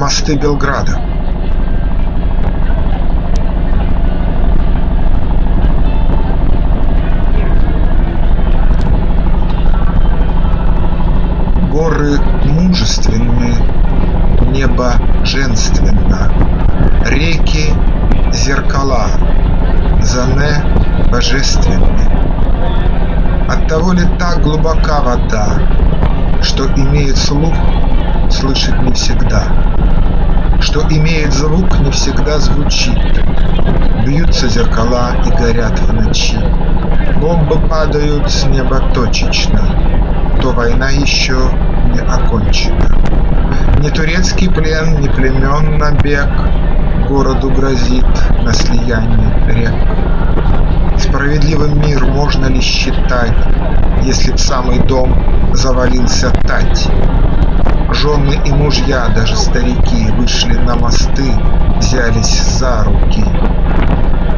Мосты Белграда Горы мужественны, небо женственно, Реки — зеркала, Зане — божественны. Оттого ли так глубока вода, Что имеет слух, слышит не всегда, Что имеет звук, не всегда звучит, Бьются зеркала и горят в ночи, Бомбы падают с неба точечно, То война еще не окончена. Ни турецкий плен, ни племен набег Городу грозит на слиянии рек. Справедливым мир можно ли считать, Если б самый дом завалился тать? Жены и мужья, даже старики, вышли на мосты, взялись за руки.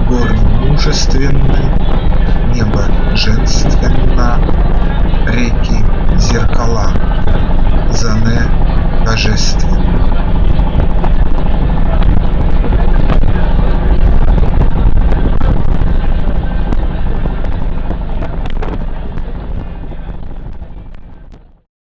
Горы мужественны, небо женственно, реки зеркала, зане божественно.